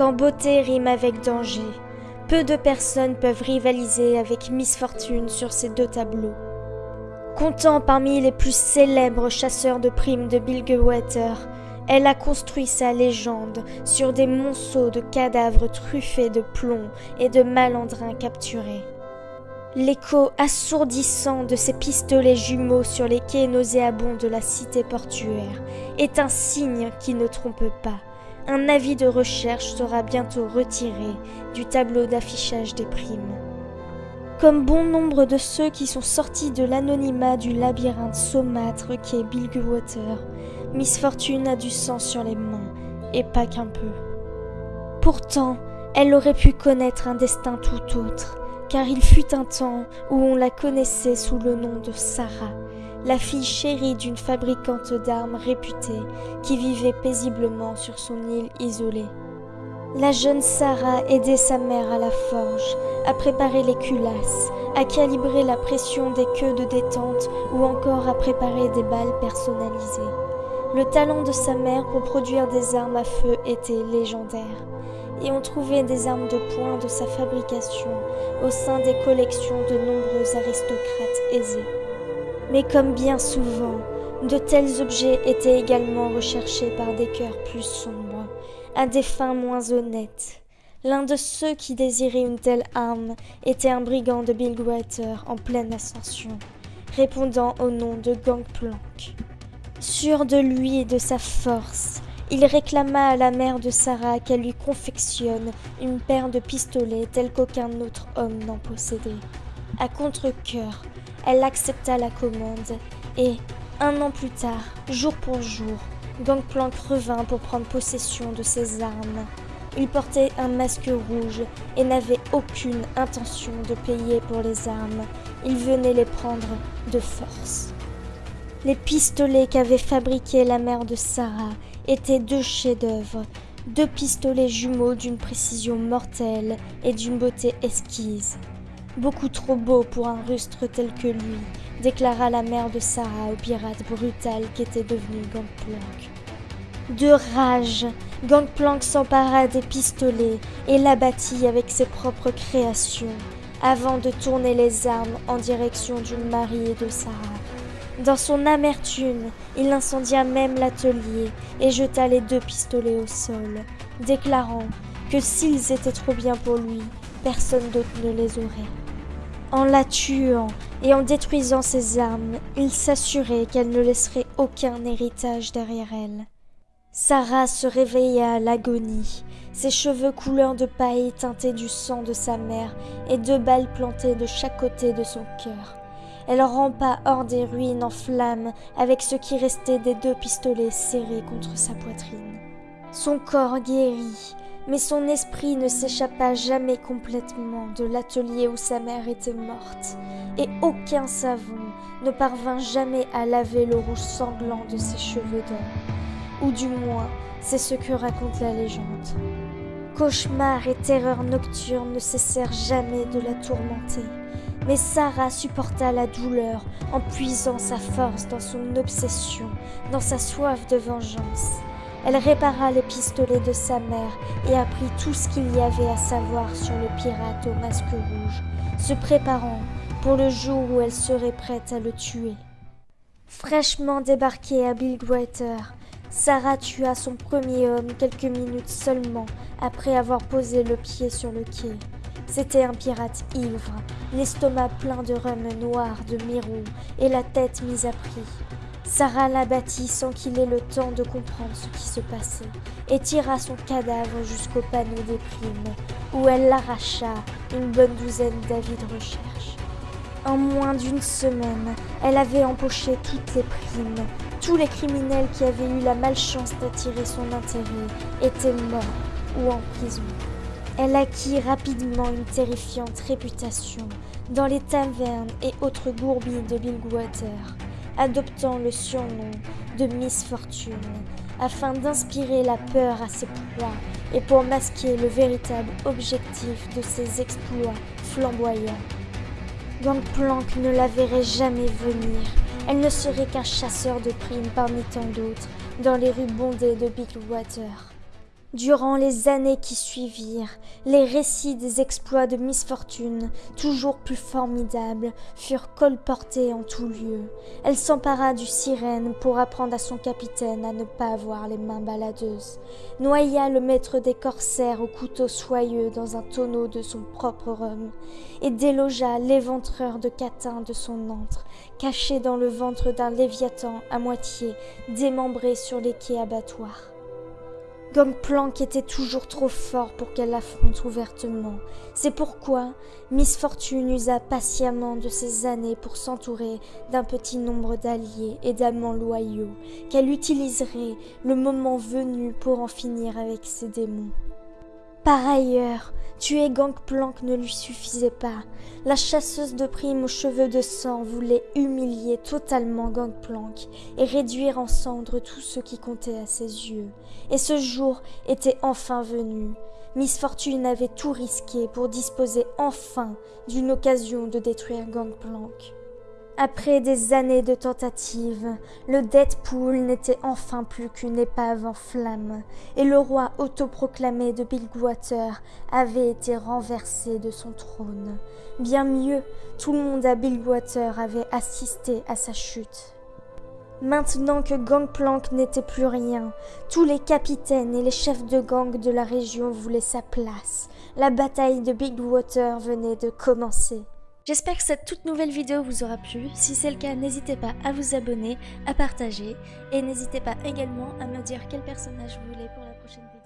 Quand beauté rime avec danger, peu de personnes peuvent rivaliser avec Miss Fortune sur ces deux tableaux. Comptant parmi les plus célèbres chasseurs de primes de Bilgewater, elle a construit sa légende sur des monceaux de cadavres truffés de plomb et de malandrins capturés. L'écho assourdissant de ces pistolets jumeaux sur les quais nauséabonds de la cité portuaire est un signe qui ne trompe pas. Un avis de recherche sera bientôt retiré du tableau d'affichage des primes. Comme bon nombre de ceux qui sont sortis de l'anonymat du labyrinthe saumâtre qu'est Bilgewater, Miss Fortune a du sang sur les mains, et pas qu'un peu. Pourtant, elle aurait pu connaître un destin tout autre, car il fut un temps où on la connaissait sous le nom de Sarah, la fille chérie d'une fabricante d'armes réputée qui vivait paisiblement sur son île isolée. La jeune Sarah aidait sa mère à la forge, à préparer les culasses, à calibrer la pression des queues de détente ou encore à préparer des balles personnalisées. Le talent de sa mère pour produire des armes à feu était légendaire et on trouvait des armes de poing de sa fabrication au sein des collections de nombreux aristocrates aisés. Mais comme bien souvent, de tels objets étaient également recherchés par des cœurs plus sombres, à des fins moins honnêtes. L'un de ceux qui désiraient une telle arme était un brigand de Bilgewater en pleine ascension, répondant au nom de Gangplank. Sûr de lui et de sa force, il réclama à la mère de Sarah qu'elle lui confectionne une paire de pistolets tels qu'aucun autre homme n'en possédait. À contre-cœur, elle accepta la commande et, un an plus tard, jour pour jour, Gangplank revint pour prendre possession de ses armes. Il portait un masque rouge et n'avait aucune intention de payer pour les armes. Il venait les prendre de force. Les pistolets qu'avait fabriqués la mère de Sarah étaient deux chefs-d'œuvre, deux pistolets jumeaux d'une précision mortelle et d'une beauté esquisse. Beaucoup trop beau pour un rustre tel que lui, déclara la mère de Sarah au pirate brutal qu'était devenu Gangplank. De rage, Gangplank s'empara des pistolets et l'abattit avec ses propres créations, avant de tourner les armes en direction du mari de Sarah. Dans son amertume, il incendia même l'atelier et jeta les deux pistolets au sol, déclarant que s'ils étaient trop bien pour lui, personne d'autre ne les aurait. En la tuant et en détruisant ses armes, il s'assurait qu'elle ne laisserait aucun héritage derrière elle. Sarah se réveilla à l'agonie, ses cheveux couleur de paille teintés du sang de sa mère et deux balles plantées de chaque côté de son cœur. Elle rampa hors des ruines en flammes avec ce qui restait des deux pistolets serrés contre sa poitrine. Son corps guérit, mais son esprit ne s'échappa jamais complètement de l'atelier où sa mère était morte, et aucun savon ne parvint jamais à laver le rouge sanglant de ses cheveux d'or. Ou du moins, c'est ce que raconte la légende. Cauchemars et terreurs nocturnes ne cessèrent jamais de la tourmenter. Mais Sarah supporta la douleur en puisant sa force dans son obsession, dans sa soif de vengeance. Elle répara les pistolets de sa mère et apprit tout ce qu'il y avait à savoir sur le pirate au masque rouge, se préparant pour le jour où elle serait prête à le tuer. Fraîchement débarquée à Bilgewater, Sarah tua son premier homme quelques minutes seulement après avoir posé le pied sur le quai. C'était un pirate ivre, l'estomac plein de rhum noir de Mirou et la tête mise à prix. Sarah l'abattit sans qu'il ait le temps de comprendre ce qui se passait et tira son cadavre jusqu'au panneau des primes, où elle l'arracha une bonne douzaine d'avis de recherche. En moins d'une semaine, elle avait empoché toutes les primes. Tous les criminels qui avaient eu la malchance d'attirer son intérêt étaient morts ou en prison. Elle acquit rapidement une terrifiante réputation dans les tavernes et autres gourbilles de Bilgewater, adoptant le surnom de Miss Fortune afin d'inspirer la peur à ses proies et pour masquer le véritable objectif de ses exploits flamboyants. Gangplank ne la verrait jamais venir. Elle ne serait qu'un chasseur de primes parmi tant d'autres dans les rues bondées de Bilgewater. Durant les années qui suivirent, les récits des exploits de Miss Fortune, toujours plus formidables, furent colportés en tout lieu. Elle s'empara du sirène pour apprendre à son capitaine à ne pas avoir les mains baladeuses, noya le maître des corsaires au couteau soyeux dans un tonneau de son propre rhum, et délogea l'éventreur de catin de son antre, caché dans le ventre d'un léviathan à moitié démembré sur les quais abattoirs. Gangplank était toujours trop fort pour qu'elle l'affronte ouvertement. C'est pourquoi Miss Fortune usa patiemment de ses années pour s'entourer d'un petit nombre d'alliés et d'amants loyaux, qu'elle utiliserait le moment venu pour en finir avec ses démons. Par ailleurs, tuer Gangplank ne lui suffisait pas. La chasseuse de primes aux cheveux de sang voulait humilier totalement Gangplank et réduire en cendres tout ce qui comptait à ses yeux. Et ce jour était enfin venu. Miss Fortune avait tout risqué pour disposer enfin d'une occasion de détruire Gangplank. Après des années de tentatives, le Deadpool n'était enfin plus qu'une épave en flammes, et le roi autoproclamé de Bilgewater avait été renversé de son trône. Bien mieux, tout le monde à Bilgewater avait assisté à sa chute. Maintenant que Gangplank n'était plus rien, tous les capitaines et les chefs de gang de la région voulaient sa place. La bataille de Bigwater venait de commencer. J'espère que cette toute nouvelle vidéo vous aura plu. Si c'est le cas, n'hésitez pas à vous abonner, à partager et n'hésitez pas également à me dire quel personnage vous voulez pour la prochaine vidéo.